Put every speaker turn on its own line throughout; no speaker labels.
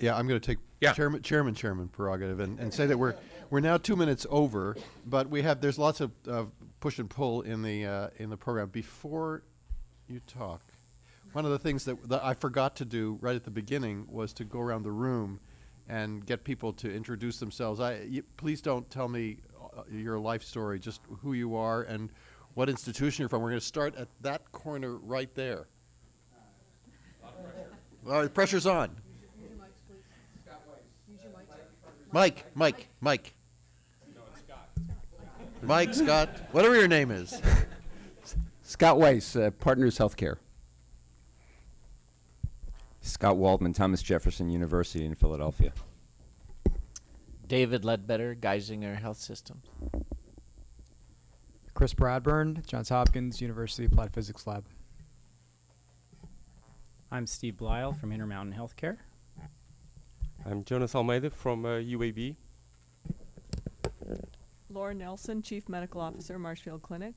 Yeah, I'm going to take
Yeah.
chairman, chairman, chairman prerogative and, and say that we're, we're now two minutes over, but we have, there's lots of, of push and pull in the, uh, in the program. Before you talk, one of the things that, that I forgot to do right at the beginning was to go around the room and get people to introduce themselves. I, you, please don't tell me uh, your life story, just who you are and what institution you're from. We're going to start at that corner right there. All right, pressure's on. Mike, Mike, Mike. Mike, Scott, whatever your name is.
Scott Weiss, uh, Partners Healthcare. Scott Waldman, Thomas Jefferson University in Philadelphia.
David Ledbetter, Geisinger Health Systems.
Chris Bradburn, Johns Hopkins University Applied Physics Lab.
I'm Steve Blyle from Intermountain Healthcare.
I'm Jonas Almeida from uh, UAB.
Laura Nelson, Chief Medical Officer, Marshfield Clinic.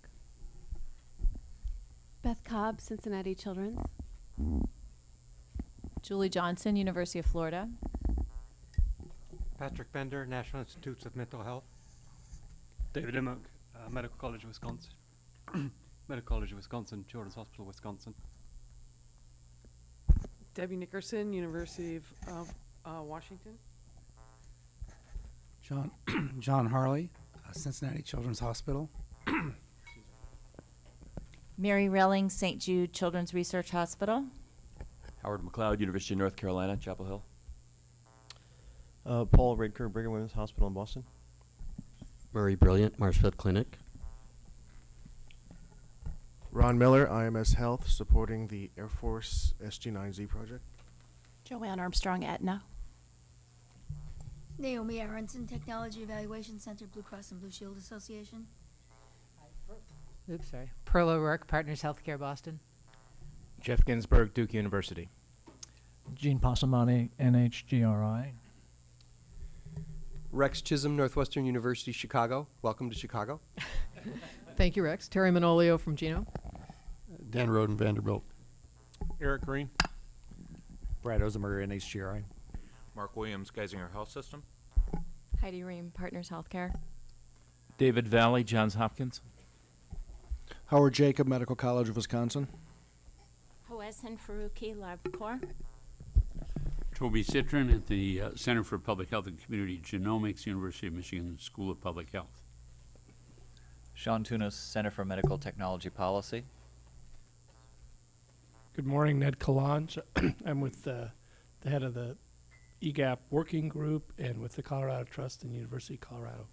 Beth Cobb, Cincinnati Children's.
Julie Johnson, University of Florida.
Patrick Bender, National Institutes of Mental Health.
David Dimmock, uh, Medical College of Wisconsin. Medical College of Wisconsin, Children's Hospital, Wisconsin.
Debbie Nickerson, University of, of uh, Washington.
John John Harley, uh, Cincinnati Children's Hospital.
Mary Relling, St. Jude Children's Research Hospital.
Howard McLeod, University of North Carolina, Chapel Hill.
Uh, Paul Ridker, Brigham Women's Hospital in Boston.
Murray Brilliant, Marshfield Clinic.
Ron Miller, IMS Health, supporting the Air Force SG9Z project.
Joanne Armstrong, Aetna.
Naomi Aronson, Technology Evaluation Center, Blue Cross and Blue Shield Association.
Oops, sorry. Pearl O'Rourke, Partners Healthcare, Boston.
Geoff Ginsburg, Duke University.
Gene Passamani, NHGRI.
Rex Chisholm, Northwestern University, Chicago. Welcome to Chicago.
Thank you, Rex. Terry Manolio from Geno.
Dan Roden, Vanderbilt.
Eric Green.
Brad Ozemer, NHGRI.
Mark Williams, Geisinger Health System.
Heidi Rehm, Partners Healthcare.
David Valle, Johns Hopkins.
Howard Jacob, Medical College of Wisconsin.
Hoesen Faruqi, LabCorp.
Toby Citrin at the uh, Center for Public Health and Community Genomics, University of Michigan School of Public Health.
Sean Tunis, Center for Medical Technology Policy.
Good morning, Ned Calonge. I'm with uh, the head of the EGAPP Working Group and with the Colorado Trust and University of Colorado.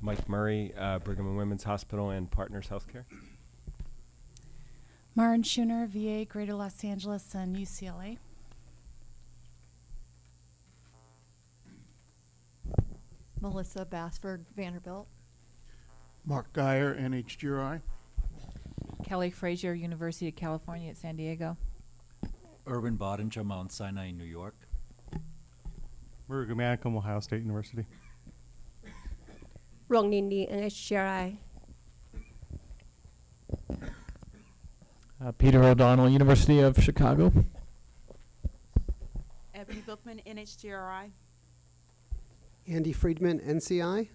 Mike Murray, uh, Brigham and Women's Hospital and Partners Healthcare.
Maren Scheuner, VA, Greater Los Angeles, and UCLA.
Melissa Basford, Vanderbilt.
Mark Geyer, NHGRI.
Kelly Frazer, University of California at San Diego.
Erwin Bottinger, Mount Sinai, New York.
Murugu Manickam, Ohio State University.
Rong Nindi, NHGRI.
Uh, Peter O'Donnell, University of Chicago.
Ebony Bookman, NHGRI.
Andy Freedman, NCI.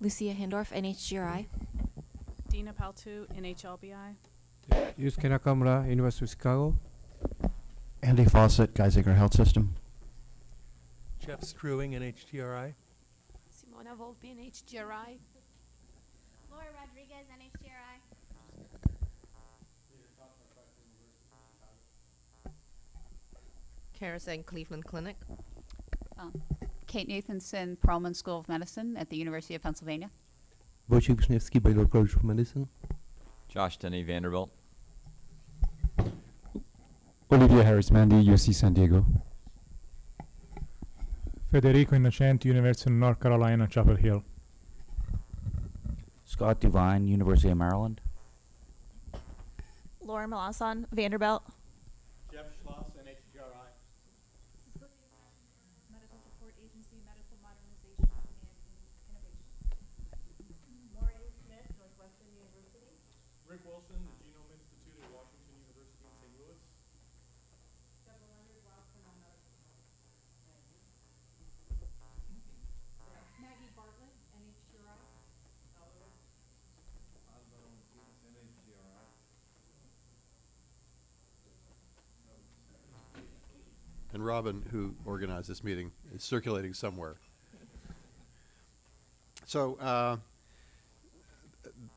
Lucia Hindorff, NHGRI.
Dina Paltoo, NHLBI.
Yusuke Nakamura, University of Chicago.
Andy Faucett, Geisinger Health System.
Jeff Struewing, NHGRI.
Simona Volpi, NHGRI.
Laura Rodriguez, NHGRI.
Charis Eng, Cleveland Clinic.
Um, Kate Nathanson, Perelman School of Medicine at the University of Pennsylvania.
Wojciech Wiszniewski, Baylor College of Medicine.
Josh Denny, Vanderbilt.
Olivia Harismendy, UC San Diego.
Federico Innocenti, University of North Carolina, Chapel Hill.
Scott Devine, University of Maryland.
Laura Malasan, Vanderbilt.
Jeff Schloss, NHGRI.
Medical Support Agency, Medical Modernization and Innovation.
Maureen Smith, Northwestern University.
Rick Wilson, the Genome Institute at Washington University in St. Louis.
Robin, who organized this meeting, is circulating somewhere. So uh,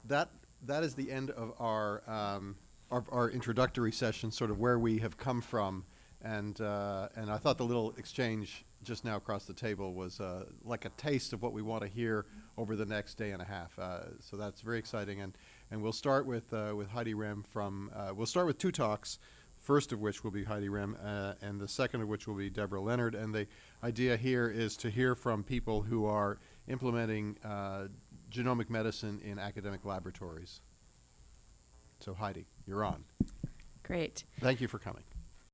that that is the end of our, um, our our introductory session, sort of where we have come from, and uh, and I thought the little exchange just now across the table was uh, like a taste of what we want to hear over the next day and a half. Uh, so that's very exciting, and and we'll start with uh, with Heidi Rehm from. Uh, we'll start with two talks. First of which will be Heidi Rehm, uh, and the second of which will be Deborah Leonard. And the idea here is to hear from people who are implementing uh, genomic medicine in academic laboratories. So Heidi, you're on.
Great.
Thank you for coming.